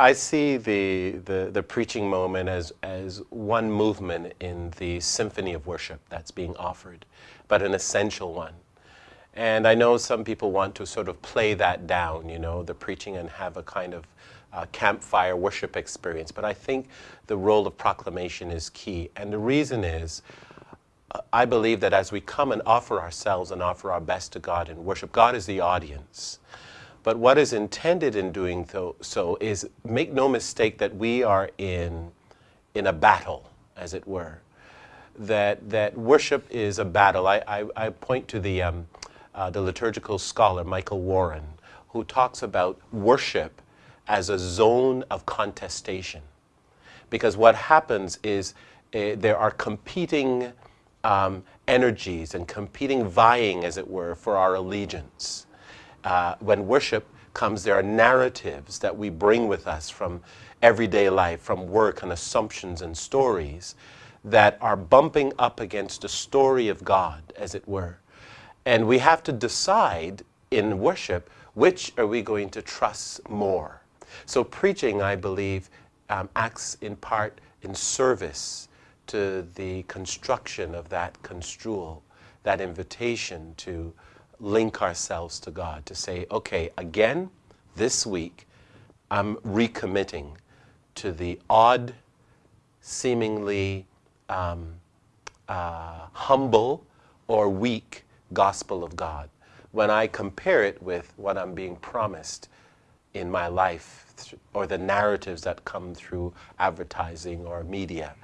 I see the, the, the preaching moment as, as one movement in the symphony of worship that's being offered, but an essential one. And I know some people want to sort of play that down, you know, the preaching and have a kind of uh, campfire worship experience. But I think the role of proclamation is key. And the reason is, uh, I believe that as we come and offer ourselves and offer our best to God in worship, God is the audience. But what is intended in doing so is make no mistake that we are in, in a battle, as it were. That, that worship is a battle. I, I, I point to the, um, uh, the liturgical scholar, Michael Warren, who talks about worship as a zone of contestation. Because what happens is uh, there are competing um, energies and competing vying, as it were, for our allegiance. Uh, when worship comes, there are narratives that we bring with us from everyday life, from work and assumptions and stories that are bumping up against the story of God, as it were. And we have to decide in worship, which are we going to trust more? So preaching, I believe, um, acts in part in service to the construction of that construal, that invitation to link ourselves to God, to say, okay, again, this week, I'm recommitting to the odd, seemingly um, uh, humble or weak gospel of God. When I compare it with what I'm being promised in my life or the narratives that come through advertising or media.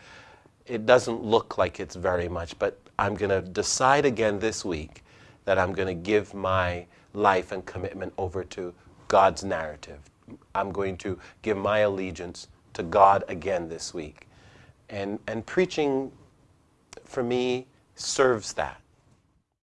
It doesn't look like it's very much, but I'm going to decide again this week that I'm going to give my life and commitment over to God's narrative. I'm going to give my allegiance to God again this week. And, and preaching, for me, serves that.